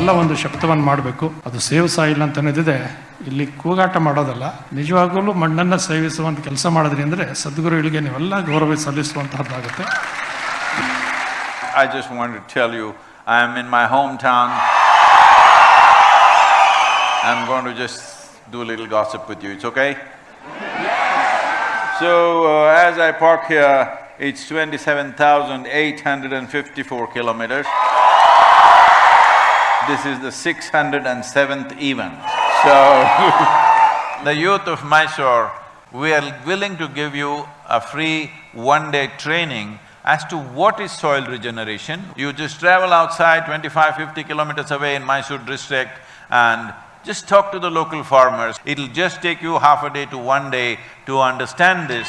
ಇವೆಲ್ಲ ಒಂದು ಶಬ್ದವನ್ನು ಮಾಡಬೇಕು. ಅದು ಸೇವಿಸಾ ಇಲ್ಲ ಅಂತನದಿದೆ ಇಲ್ಲಿ ಕೂಗಾಟ ಮಾಡೋದಲ್ಲ. ನಿಜವಾಗಲೂ ಮಣ್ಣನ್ನು ಸೇವಿಸುವಂಥ ಕೆಲಸ ಮಾಡಿದ್ರಿ ಅಂದರೆ ಸದ್ಗುರುಗಳಿಗೆ ನೀವೆಲ್ಲ ಗೌರವ ಸಲ್ಲಿಸುವಂತಹದ್ದಾಗುತ್ತೆ. I just want to tell you I am in my home town I am going to just do little gossip with you it's okay so as I park here it's twenty seven thousand eight hundred and fifty four kilometres This is the six hundred and seventh event. So, the youth of Mysore, we are willing to give you a free one-day training as to what is soil regeneration. You just travel outside 25, 50 kilometers away in Mysore district and just talk to the local farmers. It'll just take you half a day to one day to understand this.